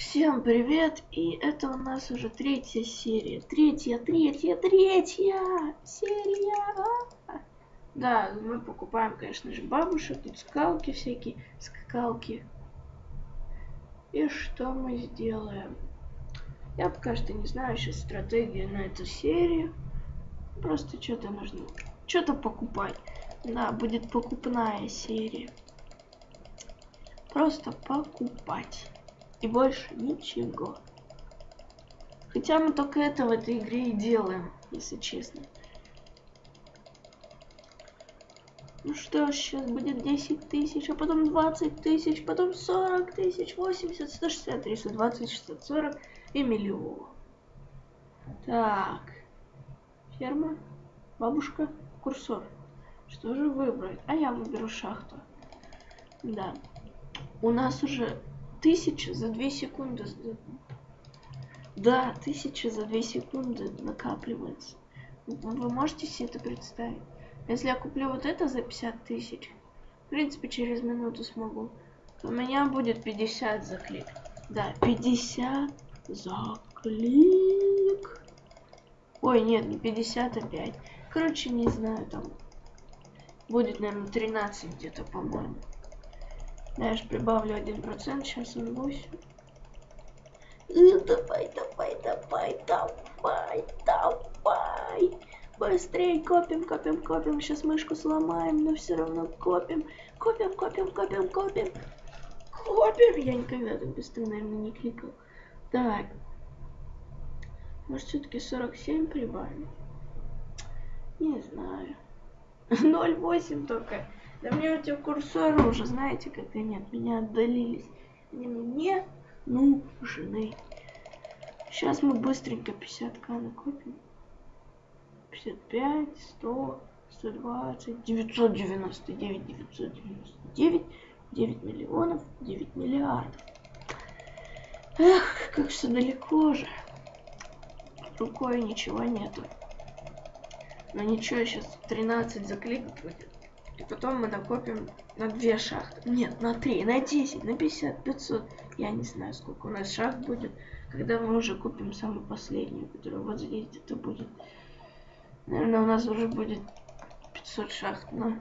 Всем привет! И это у нас уже третья серия. Третья, третья, третья серия! Да, мы покупаем, конечно же, бабушек, тут скалки всякие, скакалки. И что мы сделаем? Я пока что не знаю сейчас стратегию на эту серию. Просто что-то нужно, что-то покупать. Да, будет покупная серия. Просто покупать. И больше ничего. Хотя мы только это в этой игре и делаем, если честно. Ну что, сейчас будет 10 тысяч, а потом 20 тысяч, потом 40 тысяч, 80, 160, 320, 600, 40 и миллион. Так. Ферма, бабушка, курсор. Что же выбрать? А я выберу шахту. Да. У нас уже тысяча за две секунды. Да, тысяча за две секунды накапливается. Вы можете себе это представить? Если я куплю вот это за 50 тысяч, в принципе, через минуту смогу, то у меня будет 50 за клик. Да, 50 за клик. Ой, нет, не 50, а 5. Короче, не знаю, там будет, наверное, 13 где-то, по-моему. Же прибавлю 1%, сейчас он 8. Ну, давай, давай, давай, давай, давай. Быстрее копим, копим, копим. Сейчас мышку сломаем, но все равно копим. Копим, копим, копим, копим. Копим. Я никогда так быстро, наверное, не кликал. Так. Может, все-таки 47 прибавим? Не знаю. 0,8 только. Да мне эти курсоры уже, знаете, как они от меня отдалились. Они мне нужны. Сейчас мы быстренько 50к накопим. 55, 100, 120, 999, 999, 9 миллионов, 9 миллиардов. Эх, как все далеко же. Рукой ничего нету. Но ничего, сейчас 13 закликать будет. И потом мы накопим на две шахты. Нет, на три, на 10, на 50, 500. Я не знаю, сколько у нас шахт будет, когда мы уже купим самую последнюю, которая вот здесь где-то будет. Наверное, у нас уже будет 500 шахт, но...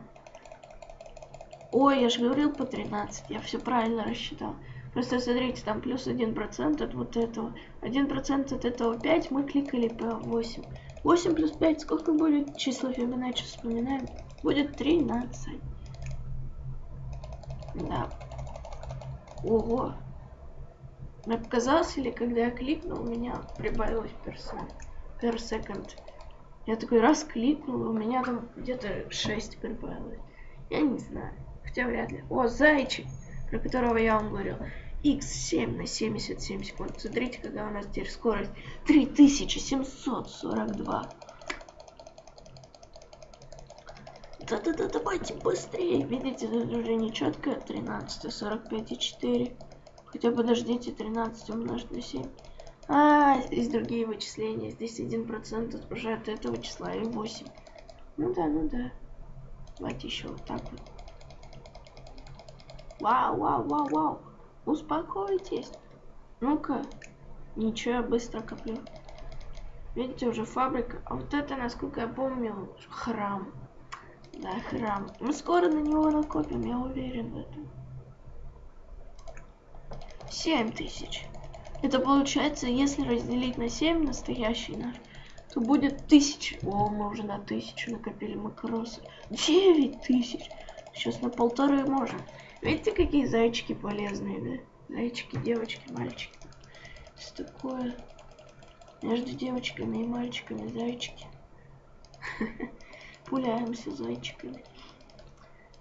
Ой, я же говорил по 13, я все правильно рассчитал. Просто смотрите, там плюс 1% от вот этого. 1% от этого 5, мы кликали по 8. 8 плюс 5, сколько будет? Число Фибоначчи вспоминаем. Будет 13. Да. Ого. Мне показалось, или когда я кликнул, у меня прибавилось персон. Per second. Я такой раз кликнул, у меня там где-то 6 прибавилось. Я не знаю. Хотя вряд ли. О, зайчик, про которого я вам говорил. x7 на 77 секунд. Смотрите, какая у нас теперь скорость. 3742. Да-да-да, давайте быстрее. Видите, тут уже не четко 13, 45 и 4. Хотя подождите, 13 умножить на 7. А, здесь другие вычисления. Здесь 1% уже от этого числа и 8. Ну да, ну да. Давайте еще вот так вот. Вау, вау, вау, вау. Успокойтесь. Ну-ка. Ничего, я быстро коплю. Видите, уже фабрика. А вот это, насколько я помню, храм. Да, храм. Мы скоро на него накопим, я уверен в этом. 7 тысяч. Это получается, если разделить на 7 настоящий наш, то будет тысяч. О, мы уже на тысячу накопили макросы. 9 тысяч. Сейчас на полторы можем. Видите, какие зайчики полезные, да? Зайчики, девочки, мальчики. Что такое? Между девочками и мальчиками зайчики. Пуляемся зайчиками.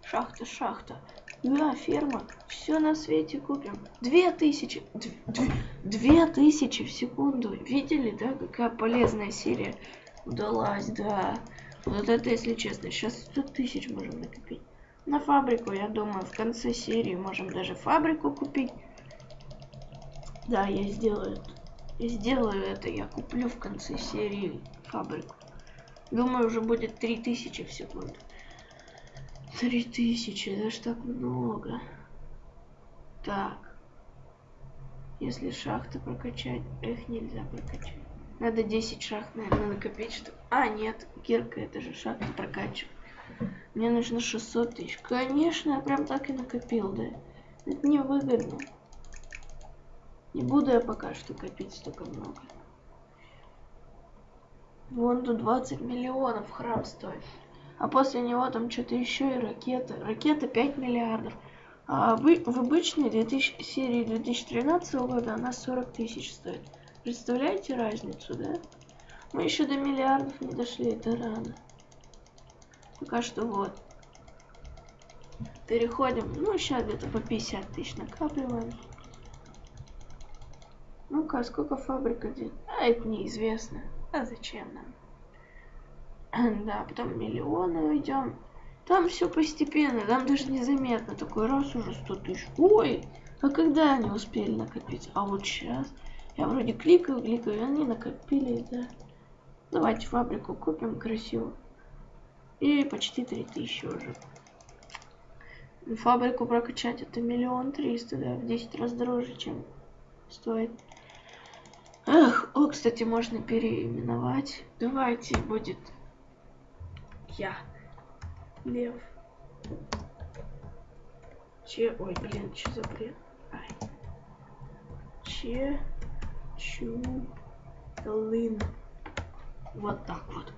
Шахта, шахта. Да, ферма. Все на свете купим. Две тысячи. Две тысячи в секунду. Видели, да, какая полезная серия удалась, да. Вот это, если честно, сейчас 100 тысяч можем накопить. На фабрику, я думаю, в конце серии можем даже фабрику купить. Да, я сделаю это. Я сделаю это, я куплю в конце серии фабрику. Думаю, уже будет 3000 в секунду. 3000, это ж так много. Так. Если шахты прокачать, их нельзя прокачать. Надо 10 шахт, наверное, накопить, чтобы... А, нет, кирка, это же шахты прокачивать. Мне нужно 600 тысяч. Конечно, я прям так и накопил, да. Это невыгодно. Не буду я пока что копить столько много. Вон тут 20 миллионов храм стоит. А после него там что-то еще и ракета. Ракета 5 миллиардов. А в, в обычной 2000, серии 2013 года она 40 тысяч стоит. Представляете разницу, да? Мы еще до миллиардов не дошли, это рано. Пока что вот. Переходим, ну сейчас где-то по 50 тысяч накапливаем. Ну-ка, сколько фабрика? А, это неизвестно. А зачем нам? Да, потом миллионы уйдем. Там все постепенно, там даже незаметно. Такой раз уже 100 тысяч. Ой, а когда они успели накопить? А вот сейчас. Я вроде кликаю, кликаю, и они накопили, да. Давайте фабрику купим красиво. И почти 3000 уже. Фабрику прокачать это миллион триста, да, в 10 раз дороже, чем стоит. Эх, о, кстати, можно переименовать. Давайте будет я. Лев. Че, ой, блин, что за бред? Ай. Че, чу, лын. Вот так вот.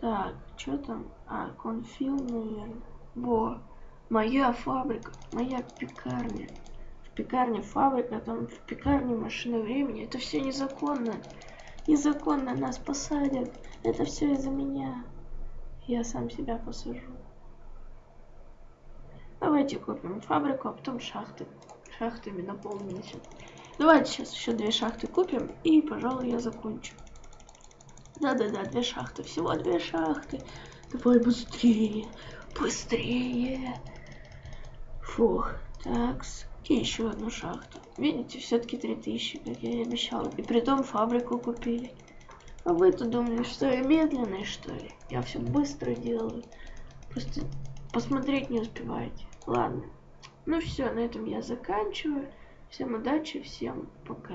Так, что там? А, конфил, наверное. Во, моя фабрика, моя пекарня пекарня фабрика, там в пекарне машина времени. Это все незаконно. Незаконно нас посадят. Это все из-за меня. Я сам себя посажу. Давайте купим фабрику, а потом шахты. Шахтами наполнимся. Давайте сейчас еще две шахты купим, и, пожалуй, я закончу. Да-да-да, две шахты. Всего две шахты. Давай быстрее. Быстрее. Фух. Такс. И еще одну шахту. Видите, все-таки 3000, как я и обещал. И при том фабрику купили. А вы-то думали, что я медленный, что ли? Я все быстро делаю. Просто посмотреть не успеваете. Ладно. Ну все, на этом я заканчиваю. Всем удачи, всем пока.